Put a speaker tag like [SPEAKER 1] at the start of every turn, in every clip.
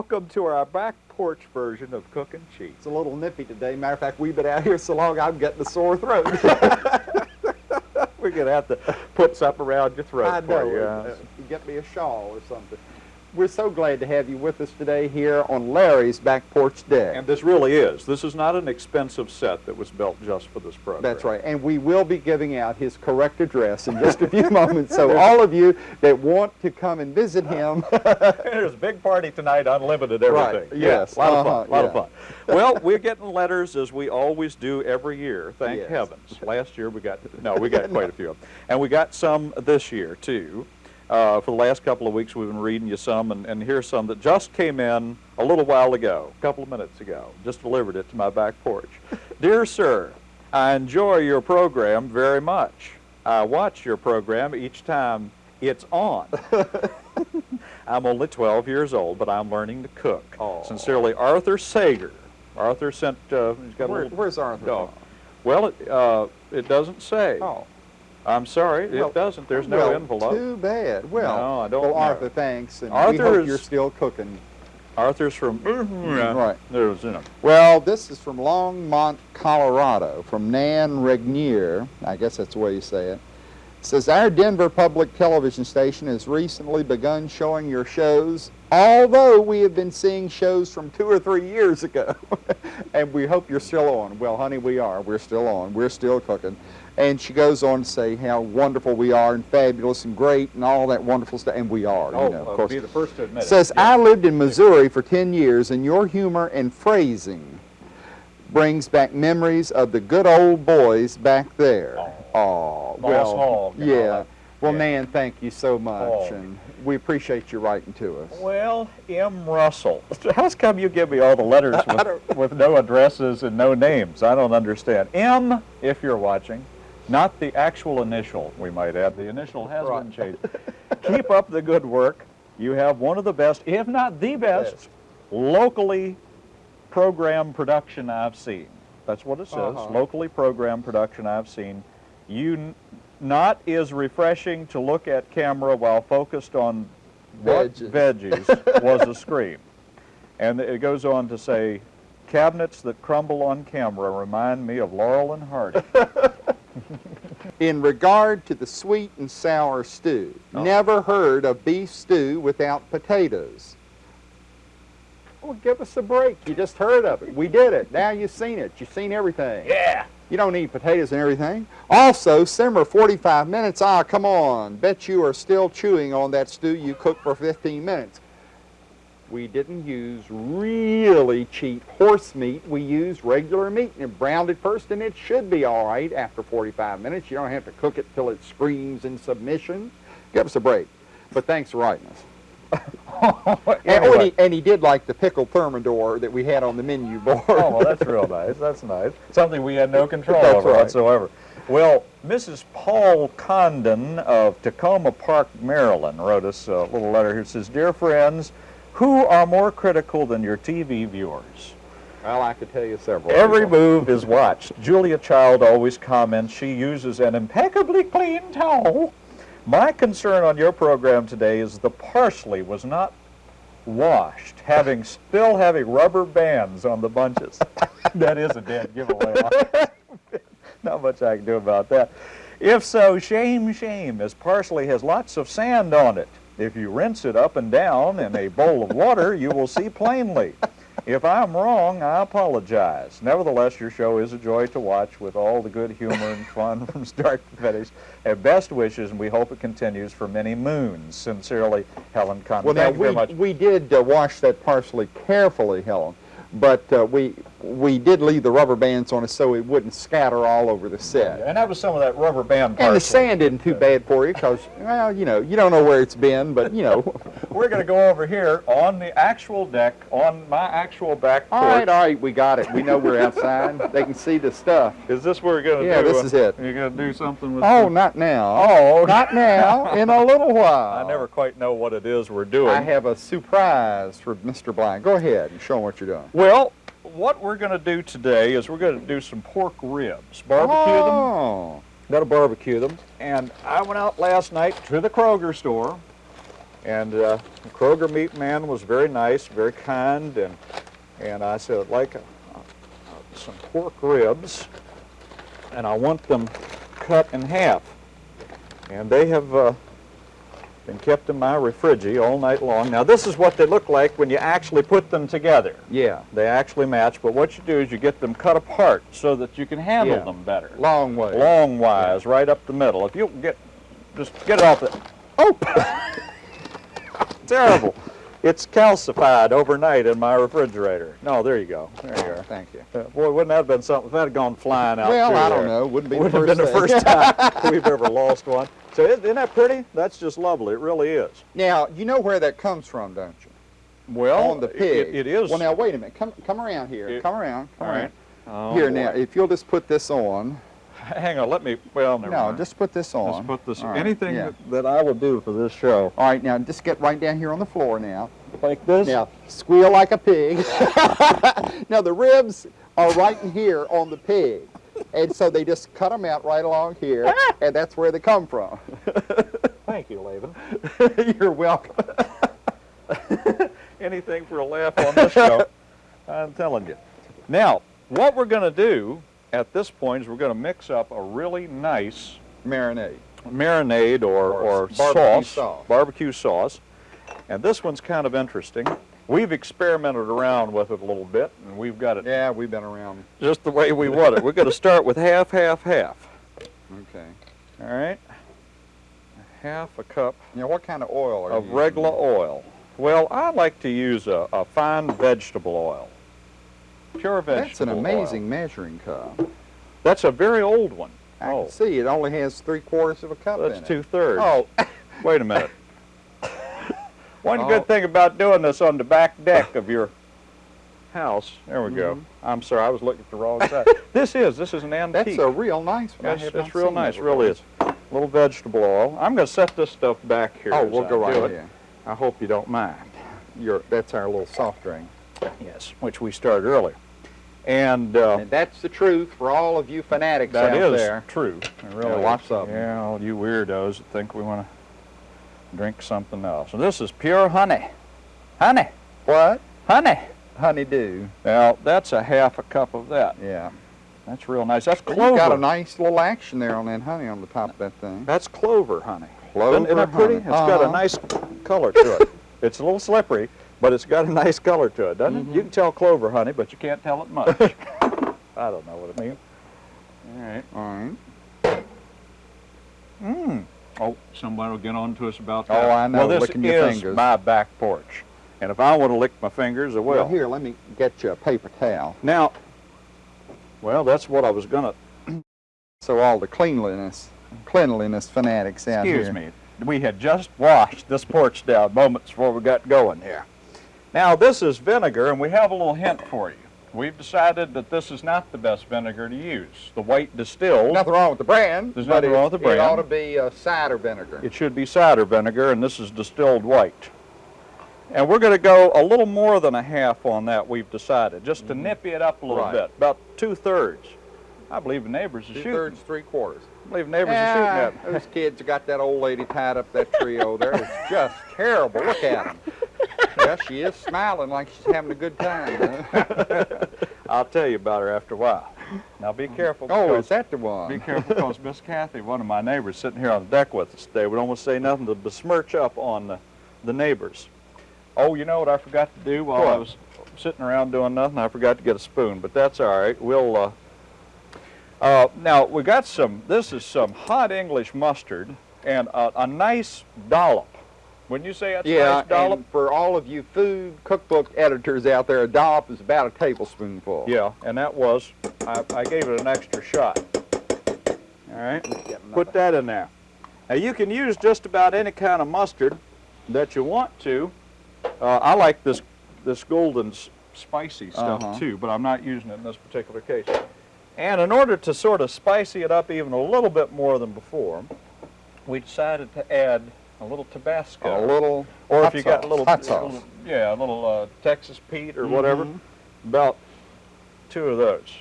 [SPEAKER 1] Welcome to our back porch version of Cooking Cheap.
[SPEAKER 2] It's a little nippy today. Matter of fact, we've been out here so long, I'm getting a sore throat.
[SPEAKER 1] We're going to have to put something around your throat
[SPEAKER 2] I know.
[SPEAKER 1] you.
[SPEAKER 2] uh, get me a shawl or something. We're so glad to have you with us today here on Larry's back porch deck.
[SPEAKER 1] And this really is. This is not an expensive set that was built just for this program.
[SPEAKER 2] That's right. And we will be giving out his correct address in just a few moments. So all of you that want to come and visit him,
[SPEAKER 1] There's a big party tonight, unlimited everything.
[SPEAKER 2] Right, yes,
[SPEAKER 1] Yeah, a lot of
[SPEAKER 2] uh-huh,
[SPEAKER 1] fun, a lot of fun. Well, we're getting letters as we always do every year, thank
[SPEAKER 2] Yes.
[SPEAKER 1] heavens. Last year we got, no, we got quite a few of them. And we got some this year too. Uh, for the last couple of weeks we've been reading you some, and, and here's some that just came in a little while ago, a couple of minutes ago. Just delivered it to my back porch. Dear sir, I enjoy your program very much. I watch your program each time it's on. I'm only 12 years old, but I'm learning to cook.
[SPEAKER 2] Aw.
[SPEAKER 1] Sincerely, Arthur Sager. Arthur sent, uh, he's got a little
[SPEAKER 2] where's Arthur
[SPEAKER 1] dog. Well, it, uh, it doesn't say.
[SPEAKER 2] oh,
[SPEAKER 1] I'm sorry,
[SPEAKER 2] Well,
[SPEAKER 1] it doesn't. There's no
[SPEAKER 2] well,
[SPEAKER 1] envelope.
[SPEAKER 2] Too bad. Well,
[SPEAKER 1] No, I don't
[SPEAKER 2] well. Arthur, thanks. And we
[SPEAKER 1] Arthur
[SPEAKER 2] hope
[SPEAKER 1] is-
[SPEAKER 2] you're still cooking.
[SPEAKER 1] Arthur's from, mm-hmm, yeah,
[SPEAKER 2] Right.
[SPEAKER 1] There's, you know.
[SPEAKER 2] Well, this is from Longmont, Colorado, from Nan Regnier. I guess that's the way you say it. It says, Our Denver Public Television station has recently begun showing your shows, although we have been seeing shows from two or three years ago. and we hope you're still on. Well, honey, we are. We're still on. We're still cooking. And she goes on to say how wonderful we are and fabulous and great and all that wonderful stuff. And we are,
[SPEAKER 1] Oh,
[SPEAKER 2] you know, of
[SPEAKER 1] I'll
[SPEAKER 2] course.
[SPEAKER 1] be the first to admit
[SPEAKER 2] Says,
[SPEAKER 1] it. Yeah.
[SPEAKER 2] I lived in Missouri for 10 years, and your humor and phrasing brings back memories of the good old boys back there. Oh, well, yeah. Well,
[SPEAKER 1] Yeah.
[SPEAKER 2] Nan, thank you so much, and we appreciate you writing to us.
[SPEAKER 1] Well, M. Russell. How's come you give me all the letters with, with no addresses and no names? I don't understand. M, if you're watching, not the actual initial, we might add. The initial has been changed. Keep up the good work. You have one of the best, if not the best,
[SPEAKER 2] Yes.
[SPEAKER 1] locally programmed production I've seen. That's what it says,
[SPEAKER 2] Uh-huh.
[SPEAKER 1] locally programmed production I've seen. You n- not is refreshing to look at camera while focused on what
[SPEAKER 2] Veggies.
[SPEAKER 1] veggies was a scream. And it goes on to say, cabinets that crumble on camera remind me of Laurel and Hardy.
[SPEAKER 2] In regard to the sweet and sour stew,
[SPEAKER 1] Oh.
[SPEAKER 2] never heard of beef stew without potatoes. Well, give us a break. You just heard of it. We did it. Now you've seen it. You've seen everything.
[SPEAKER 1] yeah.
[SPEAKER 2] You don't need potatoes and everything. Also, simmer 45 minutes. Ah, come on. Bet you are still chewing on that stew you cooked for 15 minutes. We didn't use really cheap horse meat. We used regular meat and browned it first, and it should be all right after 45 minutes. You don't have to cook it till it screams in submission. Give us a break. But thanks for writing us. And, oh, and, he, and he did like the pickled thermidor that we had on the menu board.
[SPEAKER 1] Oh, well, that's real nice. That's nice. Something we had no control
[SPEAKER 2] That's
[SPEAKER 1] over
[SPEAKER 2] right.
[SPEAKER 1] whatsoever. Well, Mrs. Paul Condon of Takoma Park, Maryland, wrote us a little letter here. It says, Dear friends, who are more critical than your TV viewers?
[SPEAKER 2] Well, I could tell you several.
[SPEAKER 1] Every move is watched. Julia Child always comments she uses an impeccably clean towel. My concern on your program today is the parsley was not washed, having still having rubber bands on the bunches. that is a dead giveaway. not much I can do about that. If so, shame, shame, as parsley has lots of sand on it. If you rinse it up and down in a bowl of water, you will see plainly. If I'm wrong, I apologize. Nevertheless, your show is a joy to watch with all the good humor and fun from start to finish. And best wishes, and we hope it continues for many moons. Sincerely, Helen Condon.
[SPEAKER 2] Well, now
[SPEAKER 1] Thank you very
[SPEAKER 2] we,
[SPEAKER 1] much.
[SPEAKER 2] we did uh, wash that parsley carefully, Helen, but uh, we we did leave the rubber bands on it so it wouldn't scatter all over the set.
[SPEAKER 1] And that was some of that rubber band parsley.
[SPEAKER 2] And the sand isn't too bad for you because, well, you know, you don't know where it's been, but you know.
[SPEAKER 1] We're going to go over here on the actual deck, on my actual back porch.
[SPEAKER 2] all right, all right, we got it. We know we're outside. they can see the stuff.
[SPEAKER 1] Is this where we're going to
[SPEAKER 2] Yeah,
[SPEAKER 1] do?
[SPEAKER 2] this
[SPEAKER 1] uh,
[SPEAKER 2] is it.
[SPEAKER 1] You're going to do something with
[SPEAKER 2] Oh,
[SPEAKER 1] the-
[SPEAKER 2] not now.
[SPEAKER 1] Oh,
[SPEAKER 2] Not now. In a little while.
[SPEAKER 1] I never quite know what it is we're doing.
[SPEAKER 2] I have a surprise for Mr. Bly. Go ahead and show him what you're doing.
[SPEAKER 1] Well, what we're going to do today is we're going to do some pork ribs. Barbecue them.
[SPEAKER 2] oh.
[SPEAKER 1] Got to barbecue them. And I went out last night to the Kroger store And uh, the Kroger meat man was very nice, very kind, and and I said, I'd like a, a, some pork ribs, and I want them cut in half. And they have uh, been kept in my refrigerator all night long. Now, this is what they look like when you actually put them together.
[SPEAKER 2] Yeah,
[SPEAKER 1] They actually match, but what you do is you get them cut apart so that you can handle
[SPEAKER 2] Yeah.
[SPEAKER 1] them better.
[SPEAKER 2] long way.
[SPEAKER 1] Long wise, right up the middle. If you get, just get it off the, oh! Terrible. It's calcified overnight in my refrigerator. No, there you go. There you are.
[SPEAKER 2] Thank you.
[SPEAKER 1] Uh, Boy, wouldn't that have been something if that had gone flying out
[SPEAKER 2] Well, I don't
[SPEAKER 1] there?
[SPEAKER 2] know. Wouldn't be
[SPEAKER 1] Would
[SPEAKER 2] the
[SPEAKER 1] have
[SPEAKER 2] first
[SPEAKER 1] been the first time we've ever lost one. So isn't that pretty? That's just lovely. It really is.
[SPEAKER 2] Now, you know where that comes from, don't you?
[SPEAKER 1] Well,
[SPEAKER 2] On the pig.
[SPEAKER 1] It, it is.
[SPEAKER 2] Well, now, wait a minute. Come come around here.
[SPEAKER 1] It-
[SPEAKER 2] come around. Come
[SPEAKER 1] all
[SPEAKER 2] around.
[SPEAKER 1] Oh,
[SPEAKER 2] here,
[SPEAKER 1] boy.
[SPEAKER 2] now, if you'll just put this on.
[SPEAKER 1] Hang on. Let me. Well, never
[SPEAKER 2] No,
[SPEAKER 1] mind.
[SPEAKER 2] just put this on.
[SPEAKER 1] Let's put this.
[SPEAKER 2] Right,
[SPEAKER 1] Anything
[SPEAKER 2] yeah.
[SPEAKER 1] that, that I will do for this show,
[SPEAKER 2] All right, now, just get right down here on the floor now.
[SPEAKER 1] like this.
[SPEAKER 2] Now, squeal like a pig. now, the ribs are right in here on the pig. And so they just cut them out right along here, and that's where they come from.
[SPEAKER 1] Thank you, Laban.
[SPEAKER 2] You're welcome.
[SPEAKER 1] Anything for a laugh on this show. I'm telling you. Now, what we're going to do at this point is we're going to mix up a really nice
[SPEAKER 2] Marinade.
[SPEAKER 1] marinade or,
[SPEAKER 2] Or
[SPEAKER 1] or
[SPEAKER 2] barbecue
[SPEAKER 1] sauce,
[SPEAKER 2] sauce.
[SPEAKER 1] barbecue sauce. And this one's kind of interesting. We've experimented around with it a little bit, and we've got it
[SPEAKER 2] Yeah, we've been around.
[SPEAKER 1] just the way we want it. We're going to start with half, half, half.
[SPEAKER 2] Okay.
[SPEAKER 1] All right? Half a cup
[SPEAKER 2] Now, what kind of oil are
[SPEAKER 1] of
[SPEAKER 2] you
[SPEAKER 1] regular
[SPEAKER 2] using?
[SPEAKER 1] oil. Well, I like to use a, a fine vegetable oil. Pure vegetable
[SPEAKER 2] That's an
[SPEAKER 1] oil.
[SPEAKER 2] amazing measuring cup.
[SPEAKER 1] That's a very old one.
[SPEAKER 2] I
[SPEAKER 1] oh,
[SPEAKER 2] can see it only has three quarters of a cup
[SPEAKER 1] that's
[SPEAKER 2] in it.
[SPEAKER 1] two thirds.
[SPEAKER 2] Oh,
[SPEAKER 1] Wait a minute. One
[SPEAKER 2] Oh.
[SPEAKER 1] good thing about doing this on the back deck of your house. There we go.
[SPEAKER 2] Mm-hmm.
[SPEAKER 1] I'm sorry, I was looking at the wrong side. this is this is an antique.
[SPEAKER 2] that's a real nice one.
[SPEAKER 1] It's,
[SPEAKER 2] have
[SPEAKER 1] it's
[SPEAKER 2] not
[SPEAKER 1] real
[SPEAKER 2] that
[SPEAKER 1] nice, really is. A little vegetable oil. I'm going to set this stuff back here.
[SPEAKER 2] Oh, we'll
[SPEAKER 1] I
[SPEAKER 2] go right here.
[SPEAKER 1] I hope you don't mind.
[SPEAKER 2] Your, that's our little soft drink.
[SPEAKER 1] Yes, which we started earlier. And uh,
[SPEAKER 2] And that's the truth for all of you fanatics out
[SPEAKER 1] is
[SPEAKER 2] there.
[SPEAKER 1] true. Really
[SPEAKER 2] Yeah,
[SPEAKER 1] is.
[SPEAKER 2] lots of 'em.
[SPEAKER 1] Yeah, all you weirdos that think we want to drink something else. And this is pure honey. Honey.
[SPEAKER 2] What?
[SPEAKER 1] Honey.
[SPEAKER 2] Honeydew.
[SPEAKER 1] Now, that's a half a cup of that.
[SPEAKER 2] Yeah.
[SPEAKER 1] That's real nice. That's clover.
[SPEAKER 2] got a nice little action there on that honey on the top of that thing.
[SPEAKER 1] That's clover honey.
[SPEAKER 2] Clover
[SPEAKER 1] Isn't, isn't that pretty?
[SPEAKER 2] honey.
[SPEAKER 1] It's got a
[SPEAKER 2] Uh-huh.
[SPEAKER 1] nice color to it. it's a little slippery, but it's got a nice color to it, doesn't
[SPEAKER 2] Mm-hmm.
[SPEAKER 1] it? You can tell clover honey, but you can't tell it much. I don't know what it means. All right.
[SPEAKER 2] All right.
[SPEAKER 1] Mmm. Oh, somebody will get on to us about
[SPEAKER 2] oh,
[SPEAKER 1] that. Oh.
[SPEAKER 2] I know,
[SPEAKER 1] Well, this
[SPEAKER 2] licking your
[SPEAKER 1] is
[SPEAKER 2] fingers.
[SPEAKER 1] my back porch. And if I want to lick my fingers, I will.
[SPEAKER 2] Well, here, let me get you a paper towel.
[SPEAKER 1] Now, well, that's what I was going to
[SPEAKER 2] So all the cleanliness, cleanliness fanatics out
[SPEAKER 1] Excuse
[SPEAKER 2] here.
[SPEAKER 1] me. We had just washed this porch down moments before we got going here. Now, this is vinegar, and we have a little hint for you. We've decided that this is not the best vinegar to use. The white distilled,
[SPEAKER 2] Nothing wrong with the brand.
[SPEAKER 1] There's nothing
[SPEAKER 2] it-
[SPEAKER 1] wrong with the brand.
[SPEAKER 2] It ought to be uh, cider vinegar.
[SPEAKER 1] it should be cider vinegar, and this is distilled white. And we're going to go a little more than a half on that, we've decided, just to nip it up a little.
[SPEAKER 2] Right.
[SPEAKER 1] bit, about two-thirds. I believe the neighbors are
[SPEAKER 2] Two
[SPEAKER 1] shooting.
[SPEAKER 2] thirds, three quarters.
[SPEAKER 1] I believe neighbors
[SPEAKER 2] Yeah,
[SPEAKER 1] are shooting at me.
[SPEAKER 2] those kids got that old lady tied up that tree over there. It's just terrible. Look at them. Yeah, she is smiling like she's having a good time.
[SPEAKER 1] I'll tell you about her after a while. Now be careful.
[SPEAKER 2] oh,
[SPEAKER 1] because-
[SPEAKER 2] is that the one?
[SPEAKER 1] Be careful because Miss Kathy, one of my neighbors sitting here on the deck with us today, would almost say nothing to besmirch up on the, the neighbors. Oh, you know what I forgot to do while I was sitting around doing nothing? I forgot to get a spoon, but that's all right. We'll, uh, uh, now we got some, this is some hot English mustard and a, a nice dollop. Wouldn't you say that's a
[SPEAKER 2] Yeah,
[SPEAKER 1] nice dollop?
[SPEAKER 2] and for all of you food cookbook editors out there, a dollop is about a tablespoonful.
[SPEAKER 1] Yeah, and that was, I, I gave it an extra shot. All right, put that in there. Now you can use just about any kind of mustard that you want to. Uh, I like this this golden spicy stuff
[SPEAKER 2] Uh-huh.
[SPEAKER 1] too, but I'm not using it in this particular case. And in order to sort of spicy it up even a little bit more than before, we decided to add a little Tabasco.
[SPEAKER 2] A little
[SPEAKER 1] Or if you got a little,
[SPEAKER 2] hot sauce.
[SPEAKER 1] little- yeah, a little uh, Texas Pete or whatever,
[SPEAKER 2] Mhm.
[SPEAKER 1] about two of those.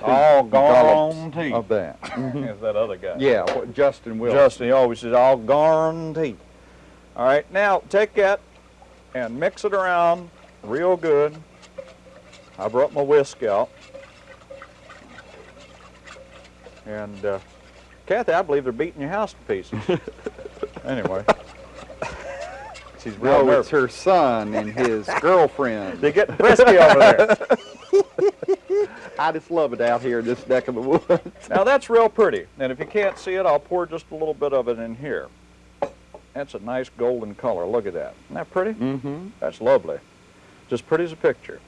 [SPEAKER 1] All
[SPEAKER 2] dollops
[SPEAKER 1] guaranteed.
[SPEAKER 2] of that.
[SPEAKER 1] Is that other guy?
[SPEAKER 2] yeah, what Justin will.
[SPEAKER 1] Justin, he always says, all guaranteed. All right, now take that and mix it around real good. I brought my whisk out. And uh, Kathy, I believe they're beating your house to pieces. anyway. She's real
[SPEAKER 2] No, it's her son and his girlfriend.
[SPEAKER 1] They're getting frisky over there.
[SPEAKER 2] I just love it out here in this neck of the woods.
[SPEAKER 1] Now that's real pretty. And if you can't see it, I'll pour just a little bit of it in here. That's a nice golden color. Look at that. Isn't that pretty?
[SPEAKER 2] Mm-hmm.
[SPEAKER 1] That's lovely. Just pretty as a picture.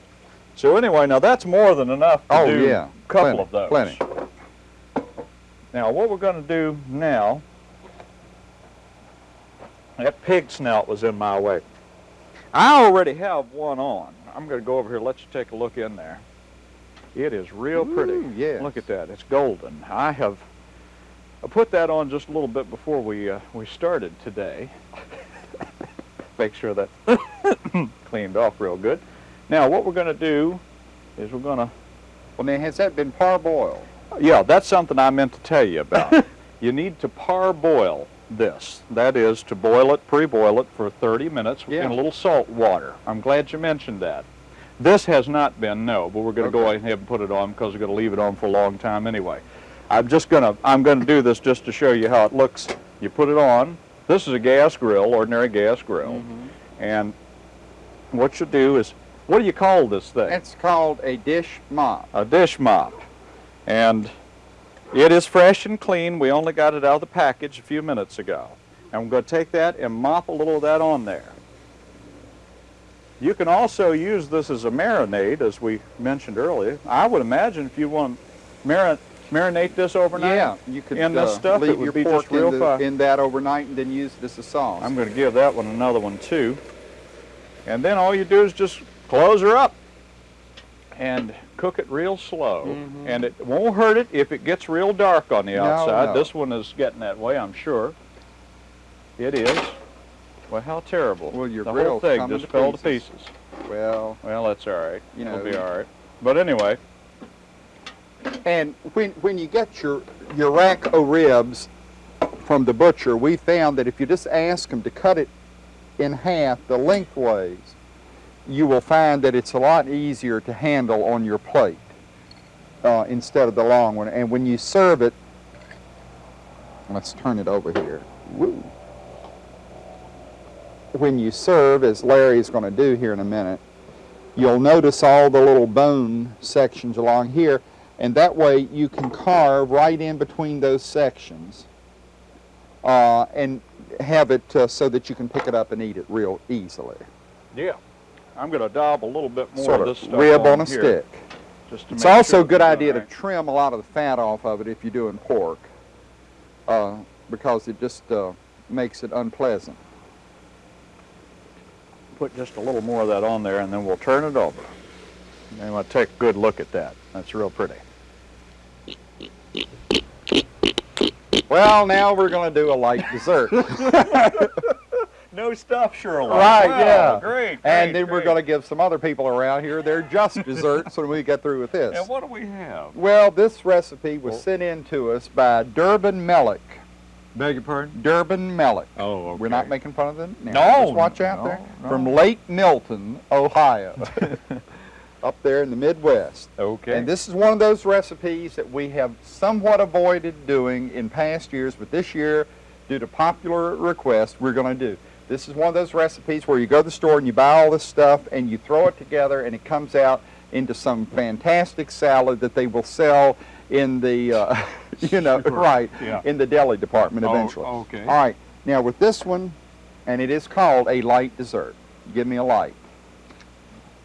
[SPEAKER 1] So anyway, now that's more than enough to
[SPEAKER 2] Oh,
[SPEAKER 1] do
[SPEAKER 2] yeah.
[SPEAKER 1] a couple
[SPEAKER 2] Plenty,
[SPEAKER 1] of those.
[SPEAKER 2] plenty.
[SPEAKER 1] Now what we're going to do now, that pig snout was in my way. I already have one on. I'm going to go over here, let you take a look in there. It is real pretty.
[SPEAKER 2] Ooh, yes.
[SPEAKER 1] Look at that. It's golden. I have I put that on just a little bit before we uh, we started today. Make sure that cleaned off real good. Now what we're going to do is we're going to
[SPEAKER 2] Well, now, has that been parboiled?
[SPEAKER 1] Yeah, that's something I meant to tell you about. you need to parboil this. That is to boil it, pre-boil it for 30 minutes
[SPEAKER 2] Yeah.
[SPEAKER 1] in a little salt water. I'm glad you mentioned that. This has not been, no, but we're going to go ahead and put it on because we're going to leave it on for a long time anyway. I'm just going to, I'm going to do this just to show you how it looks. You put it on. This is a gas grill, ordinary gas grill.
[SPEAKER 2] Mm-hmm.
[SPEAKER 1] And what you do is, what do you call this thing?
[SPEAKER 2] It's called a dish mop.
[SPEAKER 1] a dish mop. And it is fresh and clean. We only got it out of the package a few minutes ago. And I'm going to take that and mop a little of that on there. You can also use this as a marinade, as we mentioned earlier. I would imagine if you want to marin- marinate this overnight,
[SPEAKER 2] Yeah, you could
[SPEAKER 1] in this
[SPEAKER 2] uh,
[SPEAKER 1] stuff, it
[SPEAKER 2] leave
[SPEAKER 1] would
[SPEAKER 2] your
[SPEAKER 1] be
[SPEAKER 2] pork
[SPEAKER 1] just real
[SPEAKER 2] in, the- in that overnight and then use it as a sauce.
[SPEAKER 1] I'm going to give that one another one too. And then all you do is just close her up and cook it real slow.
[SPEAKER 2] Mhm.
[SPEAKER 1] And it won't hurt it if it gets real dark on the outside.
[SPEAKER 2] no.
[SPEAKER 1] This one is getting that way, I'm sure. It is. Well, how terrible.
[SPEAKER 2] Well, your
[SPEAKER 1] the whole thing just
[SPEAKER 2] to
[SPEAKER 1] fell to
[SPEAKER 2] pieces. well,
[SPEAKER 1] Well, that's all right.
[SPEAKER 2] You
[SPEAKER 1] It'll
[SPEAKER 2] know,
[SPEAKER 1] be all right. But anyway,
[SPEAKER 2] and when when you get your your rack of ribs from the butcher, we found that if you just ask them to cut it in half the lengthways, you will find that it's a lot easier to handle on your plate uh, instead of the long one. And when you serve it, let's turn it over here. Woo. When you serve, as Larry is going to do here in a minute, you'll notice all the little bone sections along here, and that way you can carve right in between those sections uh, and have it uh, so that you can pick it up and eat it real easily.
[SPEAKER 1] yeah. I'm going to daub a little bit more
[SPEAKER 2] sort
[SPEAKER 1] of
[SPEAKER 2] of
[SPEAKER 1] this stuff
[SPEAKER 2] rib on a
[SPEAKER 1] here,
[SPEAKER 2] stick.
[SPEAKER 1] Just to
[SPEAKER 2] It's also
[SPEAKER 1] sure
[SPEAKER 2] a good idea
[SPEAKER 1] right.
[SPEAKER 2] to trim a lot of the fat off of it if you're doing pork uh, because it just uh, makes it unpleasant.
[SPEAKER 1] put just a little more of that on there and then we'll turn it over. And then we'll take a good look at that. That's real pretty.
[SPEAKER 2] Well, now we're going to do a light dessert.
[SPEAKER 1] No stuff, Sherlock.
[SPEAKER 2] Right,
[SPEAKER 1] Wow,
[SPEAKER 2] yeah.
[SPEAKER 1] Great.
[SPEAKER 2] and then we're going to give some other people around here their just desserts when we get through with this.
[SPEAKER 1] And what do we have?
[SPEAKER 2] Well, this recipe was
[SPEAKER 1] Well-
[SPEAKER 2] sent in to us by Durbin Mellick.
[SPEAKER 1] Beg your pardon?
[SPEAKER 2] Durbin Mellick.
[SPEAKER 1] Oh, okay.
[SPEAKER 2] We're not making fun of them now.
[SPEAKER 1] No,
[SPEAKER 2] Just watch out
[SPEAKER 1] no,
[SPEAKER 2] there.
[SPEAKER 1] no.
[SPEAKER 2] From Lake Milton, Ohio. Up there in the Midwest.
[SPEAKER 1] Okay.
[SPEAKER 2] And this is one of those recipes that we have somewhat avoided doing in past years, but this year, due to popular request, we're going to do. This is one of those recipes where you go to the store and you buy all this stuff and you throw it together and it comes out into some fantastic salad that they will sell in the, uh, you know,
[SPEAKER 1] Sure.
[SPEAKER 2] right,
[SPEAKER 1] Yeah.
[SPEAKER 2] in the deli department
[SPEAKER 1] Oh,
[SPEAKER 2] eventually.
[SPEAKER 1] okay.
[SPEAKER 2] All right. Now with this one, and it is called a light dessert. Give me a light.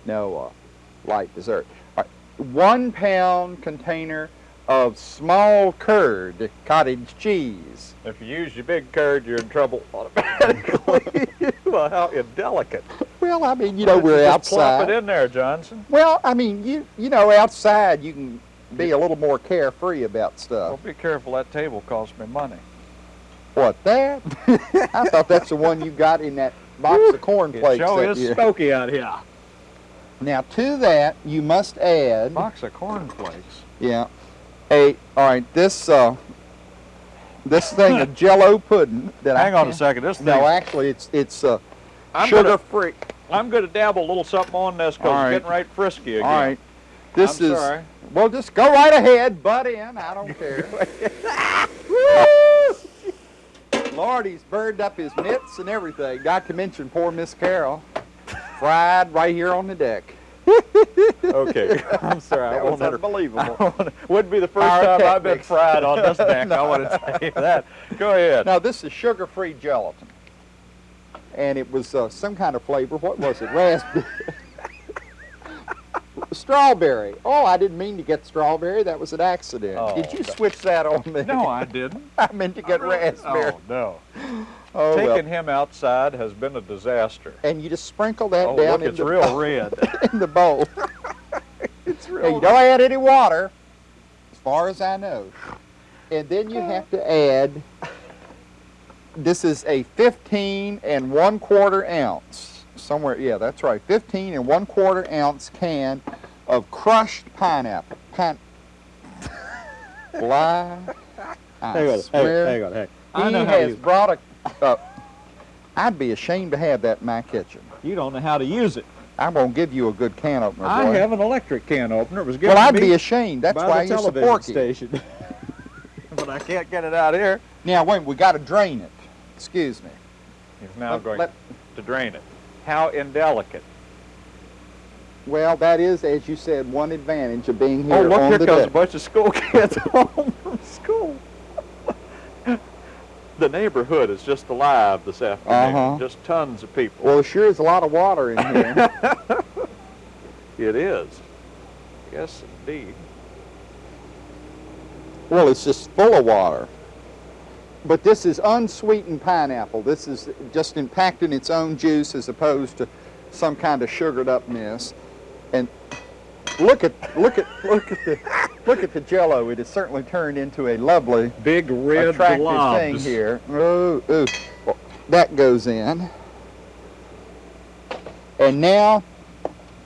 [SPEAKER 2] No, uh, light dessert. All right. One pound container of small curd cottage cheese.
[SPEAKER 1] If you use your big curd, you're in trouble automatically. well, how indelicate.
[SPEAKER 2] Well, I mean, you know, we're
[SPEAKER 1] you just Plop
[SPEAKER 2] outside.
[SPEAKER 1] it in there, Johnson.
[SPEAKER 2] Well, I mean, you you know, outside you can be a little more carefree about
[SPEAKER 1] Well,
[SPEAKER 2] stuff.
[SPEAKER 1] be careful. That table cost me money.
[SPEAKER 2] What that? I thought that's the one you got in that box of cornflakes.
[SPEAKER 1] it sure is smoky out here.
[SPEAKER 2] Now to that you must add.
[SPEAKER 1] Box of cornflakes.
[SPEAKER 2] Yeah. A all right. This uh, this thing of Jello pudding that I
[SPEAKER 1] Hang on a second. This thing.
[SPEAKER 2] No, actually, it's it's uh,
[SPEAKER 1] I'm
[SPEAKER 2] sugar
[SPEAKER 1] gonna,
[SPEAKER 2] free.
[SPEAKER 1] I'm going to dabble a little something on this because
[SPEAKER 2] right.
[SPEAKER 1] it's getting right frisky again.
[SPEAKER 2] All right, this
[SPEAKER 1] I'm
[SPEAKER 2] is.
[SPEAKER 1] sorry.
[SPEAKER 2] Well, just go right ahead, butt in. I don't care. Lord, he's burned up his mitts and everything. Got to mention poor Miss Carol, fried right here on the deck.
[SPEAKER 1] Okay. I'm sorry. I
[SPEAKER 2] That was
[SPEAKER 1] won't enter-
[SPEAKER 2] unbelievable.
[SPEAKER 1] Wouldn't be the first
[SPEAKER 2] Our
[SPEAKER 1] time I've been fried on this deck. I want to tell you that. Go ahead.
[SPEAKER 2] Now this is sugar-free gelatin, and it was uh, some kind of flavor. What was it? Raspberry. strawberry. Oh, I didn't mean to get strawberry. That was an accident.
[SPEAKER 1] Oh,
[SPEAKER 2] Did you switch that on me?
[SPEAKER 1] No, I didn't.
[SPEAKER 2] I meant to get raspberry.
[SPEAKER 1] Oh, no.
[SPEAKER 2] Oh, well.
[SPEAKER 1] Taking him outside has been a disaster.
[SPEAKER 2] And you just sprinkle that
[SPEAKER 1] Oh,
[SPEAKER 2] down
[SPEAKER 1] look,
[SPEAKER 2] in,
[SPEAKER 1] it's
[SPEAKER 2] the
[SPEAKER 1] real
[SPEAKER 2] bowl,
[SPEAKER 1] red.
[SPEAKER 2] in the bowl.
[SPEAKER 1] it's
[SPEAKER 2] Now, you don't add any water, as far as I know. And then you have to add, this is a 15 and one quarter ounce, somewhere, yeah, that's right, 15 and one quarter ounce can of crushed pineapple. Pine, Fly, I
[SPEAKER 1] Hang
[SPEAKER 2] swear.
[SPEAKER 1] hang, hang on, hang.
[SPEAKER 2] He
[SPEAKER 1] know
[SPEAKER 2] has brought a, uh, I'd be ashamed to have that in my kitchen.
[SPEAKER 1] you don't know how to use it.
[SPEAKER 2] I'm going to give you a good can opener, boy.
[SPEAKER 1] I have an electric can opener. It was given
[SPEAKER 2] Well, I'd
[SPEAKER 1] me
[SPEAKER 2] be ashamed. That's why
[SPEAKER 1] the
[SPEAKER 2] you're so
[SPEAKER 1] television
[SPEAKER 2] porky.
[SPEAKER 1] station. but I can't get it out here.
[SPEAKER 2] Now, wait, we got to drain it. Excuse me.
[SPEAKER 1] He's now
[SPEAKER 2] Let-
[SPEAKER 1] going
[SPEAKER 2] let-
[SPEAKER 1] to drain it. How indelicate.
[SPEAKER 2] well, that is, as you said, one advantage of being here
[SPEAKER 1] oh, look, here
[SPEAKER 2] the
[SPEAKER 1] comes a bunch of school kids home from school. The neighborhood is just alive this afternoon.
[SPEAKER 2] Uh-huh.
[SPEAKER 1] Just tons of people.
[SPEAKER 2] Well, sure is a lot of water in here.
[SPEAKER 1] It is. Yes, indeed.
[SPEAKER 2] well, it's just full of water. But this is unsweetened pineapple. This is just impacting its own juice as opposed to some kind of sugared up mess. And look at look at look at the look at the jello. It has certainly turned into a lovely
[SPEAKER 1] Big red
[SPEAKER 2] attractive
[SPEAKER 1] globs.
[SPEAKER 2] thing here. Ooh, ooh. Well, that goes in. And now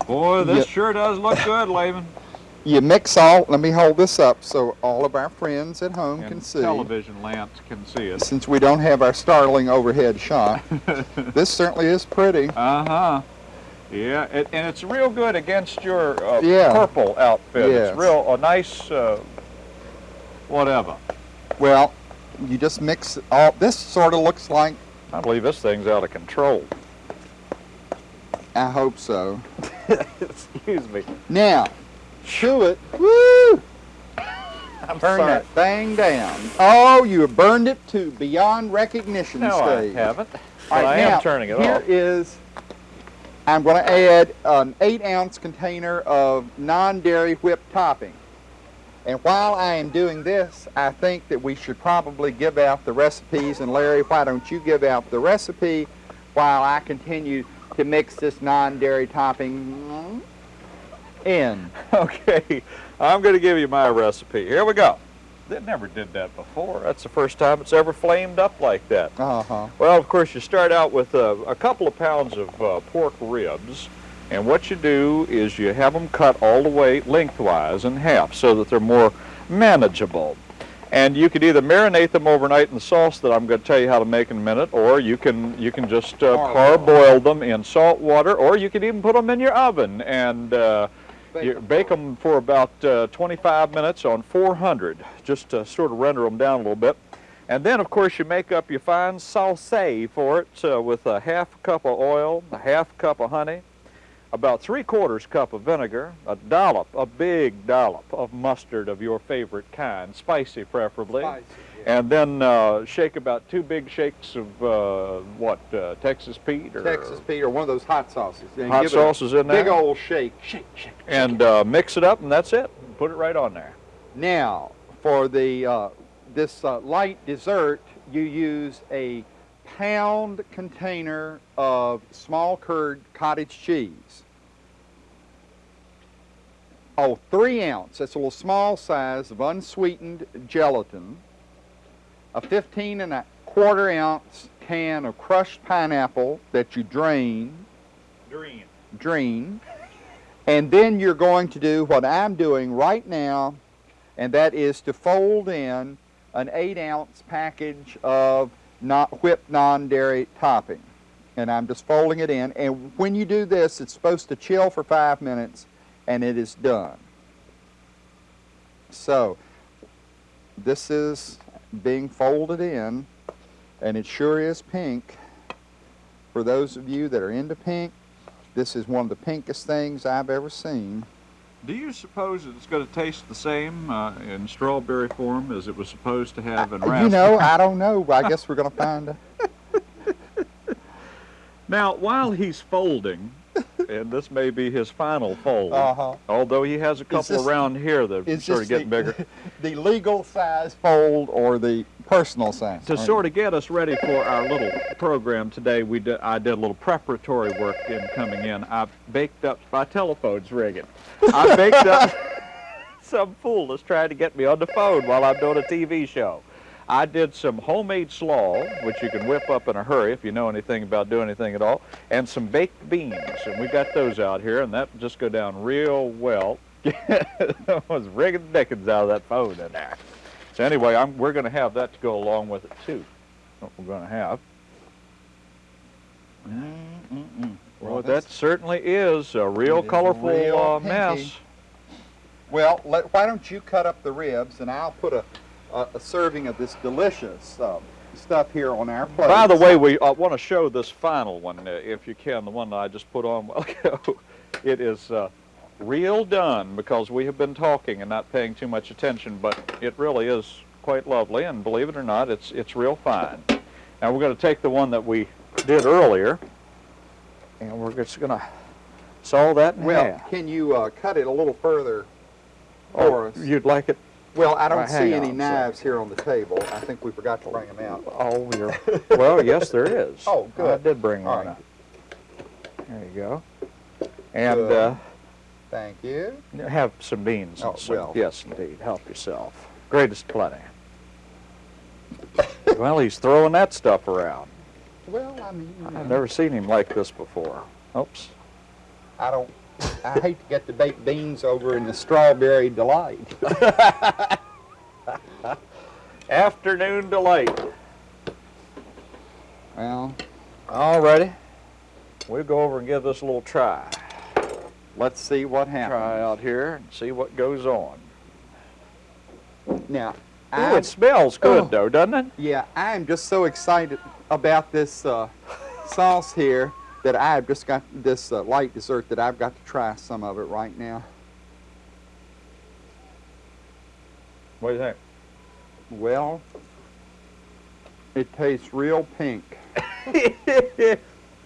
[SPEAKER 1] Boy, this
[SPEAKER 2] Yeah.
[SPEAKER 1] sure does look good, Laban.
[SPEAKER 2] you mix all, let me hold this up so all of our friends at home can
[SPEAKER 1] And
[SPEAKER 2] see.
[SPEAKER 1] television lamps can see us.
[SPEAKER 2] Since we don't have our startling overhead shot. this certainly is pretty.
[SPEAKER 1] Uh-huh. Yeah, it, and it's real good against your uh,
[SPEAKER 2] Yeah.
[SPEAKER 1] purple outfit.
[SPEAKER 2] Yes.
[SPEAKER 1] It's real, a nice, uh, whatever.
[SPEAKER 2] Well, you just mix it all, this sort of looks like,
[SPEAKER 1] I believe this thing's out of control.
[SPEAKER 2] I hope so.
[SPEAKER 1] Excuse me.
[SPEAKER 2] Now, chew it. Woo!
[SPEAKER 1] I'm
[SPEAKER 2] Turn
[SPEAKER 1] sorry.
[SPEAKER 2] that thing down. Oh, you have burned it to beyond recognition
[SPEAKER 1] No,
[SPEAKER 2] stage.
[SPEAKER 1] I haven't. But
[SPEAKER 2] right,
[SPEAKER 1] I am turning it
[SPEAKER 2] here
[SPEAKER 1] off.
[SPEAKER 2] is, I'm going to add an eight ounce container of non-dairy whipped topping. And while I am doing this, I think that we should probably give out the recipes. And Larry, why don't you give out the recipe while I continue to mix this non-dairy topping in?
[SPEAKER 1] Okay, I'm going to give you my recipe. Here we go. They never did that before. That's the first time it's ever flamed up like that.
[SPEAKER 2] Uh-huh.
[SPEAKER 1] Well, of course, you start out with uh, a couple of pounds of uh, pork ribs, and what you do is you have them cut all the way lengthwise in half so that they're more manageable. And you could either marinate them overnight in the sauce that I'm going to tell you how to make in a minute, or you can you can just uh,
[SPEAKER 2] Parboil.
[SPEAKER 1] them in salt water, or you can even put them in your oven and you bake them for about uh, 25 minutes on 400, just to sort of render them down a little bit. And then, of course, you make up your fine sauce for it uh, with a half cup of oil, a half cup of honey, about three quarters cup of vinegar, a dollop, a big dollop of mustard of your favorite kind, spicy preferably. And then uh, shake about two big shakes of uh, what, uh, Texas Pete or
[SPEAKER 2] Texas Pete or one of those hot sauces. And
[SPEAKER 1] hot
[SPEAKER 2] give it a
[SPEAKER 1] sauces in there.
[SPEAKER 2] Big old shake. Shake, shake.
[SPEAKER 1] and uh, mix it up, and that's it. Put it right on there.
[SPEAKER 2] Now, for the uh, this uh, light dessert, you use a pound container of small curd cottage cheese. Oh, three ounce, that's a little small size of unsweetened gelatin. A 15 and a quarter ounce can of crushed pineapple that you drain
[SPEAKER 1] Drain.
[SPEAKER 2] drain. And then you're going to do what I'm doing right now, and that is to fold in an eight ounce package of not whipped non-dairy topping. And I'm just folding it in. And when you do this, it's supposed to chill for five minutes and it is done. So this is being folded in and it sure is pink. For those of you that are into pink, this is one of the pinkest things I've ever seen.
[SPEAKER 1] Do you suppose it's going to taste the same uh, in strawberry form as it was supposed to have in raspberry?
[SPEAKER 2] You know, I don't know. I guess we're going to find out.
[SPEAKER 1] Now, while he's folding, and this may be his final fold,
[SPEAKER 2] Uh-huh.
[SPEAKER 1] although he has a couple
[SPEAKER 2] this-
[SPEAKER 1] around here that are sort of getting
[SPEAKER 2] the,
[SPEAKER 1] bigger.
[SPEAKER 2] the legal size fold or the personal size?
[SPEAKER 1] To sort of get us ready for our little program today, we did, I did a little preparatory work in coming in. I baked up, my telephone's ringing. I baked up some fool that's trying to get me on the phone while I'm doing a TV show. I did some homemade slaw, which you can whip up in a hurry if you know anything about doing anything at all, and some baked beans, and we got those out here, and that just go down real well. I was rigging the dickens out of that phone in there. So anyway, I'm, we're going to have that to go along with it too. What we're going to have.
[SPEAKER 2] Mm-mm-mm.
[SPEAKER 1] Well, that certainly is a real colorful
[SPEAKER 2] real
[SPEAKER 1] uh, mess.
[SPEAKER 2] Well, let, why don't you cut up the ribs and I'll put a, a, a serving of this delicious uh, stuff here on our plate.
[SPEAKER 1] By the way, we uh, want to show this final one, uh, if you can, the one that I just put on a. It is uh, real done because we have been talking and not paying too much attention, but it really is quite lovely, and believe it or not, it's, it's real fine. Now we're going to take the one that we did earlier, and we're just going to saw that in
[SPEAKER 2] well,
[SPEAKER 1] half.
[SPEAKER 2] can you uh, cut it a little further
[SPEAKER 1] Oh,
[SPEAKER 2] us?
[SPEAKER 1] you'd like it?
[SPEAKER 2] Well, I don't see any
[SPEAKER 1] a
[SPEAKER 2] knives here on the table. I think we forgot to bring them out.
[SPEAKER 1] Oh, you're, well, yes, there is.
[SPEAKER 2] Oh, good.
[SPEAKER 1] I did bring
[SPEAKER 2] All
[SPEAKER 1] one
[SPEAKER 2] right.
[SPEAKER 1] There you go. And
[SPEAKER 2] Good.
[SPEAKER 1] uh,
[SPEAKER 2] Thank you.
[SPEAKER 1] have some beans.
[SPEAKER 2] Oh,
[SPEAKER 1] some,
[SPEAKER 2] well.
[SPEAKER 1] Yes, indeed. Help yourself. Greatest plenty. well, he's throwing that stuff around.
[SPEAKER 2] Well, I mean,
[SPEAKER 1] I've never seen him like this before. Oops.
[SPEAKER 2] I don't. I hate to get the baked beans over in the strawberry delight.
[SPEAKER 1] Afternoon delight.
[SPEAKER 2] Well,
[SPEAKER 1] All righty. We'll go over and give this a little try.
[SPEAKER 2] let's see what happens.
[SPEAKER 1] Try out here and see what goes on.
[SPEAKER 2] Now,
[SPEAKER 1] Ooh, it smells good,
[SPEAKER 2] Oh.
[SPEAKER 1] though, doesn't it?
[SPEAKER 2] yeah, I am just so excited about this uh, sauce here that I've just got this uh, light dessert that I've got to try some of it right now.
[SPEAKER 1] What do you think?
[SPEAKER 2] Well, it tastes real pink.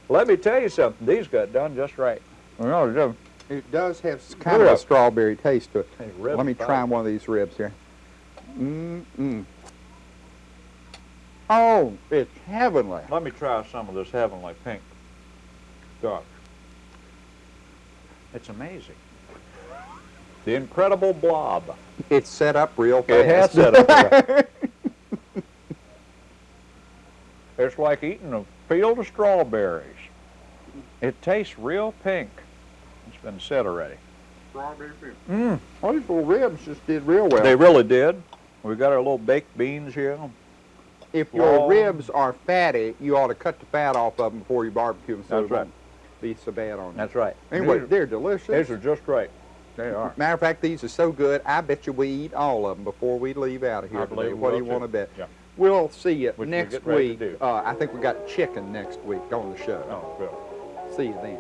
[SPEAKER 1] Let me tell you something. These got done just right. No, they do.
[SPEAKER 2] It does have s- kind of a strawberry taste to it.
[SPEAKER 1] Hey,
[SPEAKER 2] Let me
[SPEAKER 1] bite.
[SPEAKER 2] try one of these ribs here. Mm-mm. Oh, it's heavenly.
[SPEAKER 1] Let me try some of this heavenly pink. Gosh. It's amazing. The incredible blob.
[SPEAKER 2] It's set up real fast.
[SPEAKER 1] It has set up there. It's like eating a field of strawberries. It tastes real pink. It's been said already.
[SPEAKER 2] Strawberry pink.
[SPEAKER 1] Mm,
[SPEAKER 2] Well, these little ribs just did real well.
[SPEAKER 1] they really did. We got our little baked beans here.
[SPEAKER 2] if your
[SPEAKER 1] long-
[SPEAKER 2] ribs are fatty, you ought to cut the fat off of them before you barbecue them so
[SPEAKER 1] That's
[SPEAKER 2] they
[SPEAKER 1] right.
[SPEAKER 2] Be so bad on you.
[SPEAKER 1] That's right.
[SPEAKER 2] Anyway,
[SPEAKER 1] these,
[SPEAKER 2] they're delicious.
[SPEAKER 1] these are just right. They are.
[SPEAKER 2] Matter of fact, these are so good, I bet you we eat all of them before we leave out of here
[SPEAKER 1] I
[SPEAKER 2] today. What do you want to bet?
[SPEAKER 1] Yeah.
[SPEAKER 2] We'll see you
[SPEAKER 1] Which
[SPEAKER 2] next week. Uh, I think we got chicken next week on the show.
[SPEAKER 1] Oh, good.
[SPEAKER 2] See you then.